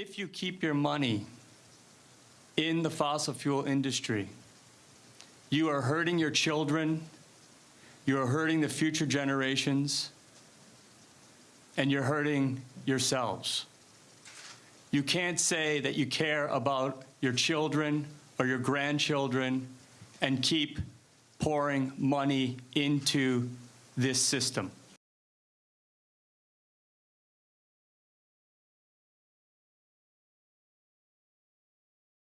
If you keep your money in the fossil fuel industry, you are hurting your children, you are hurting the future generations, and you're hurting yourselves. You can't say that you care about your children or your grandchildren and keep pouring money into this system.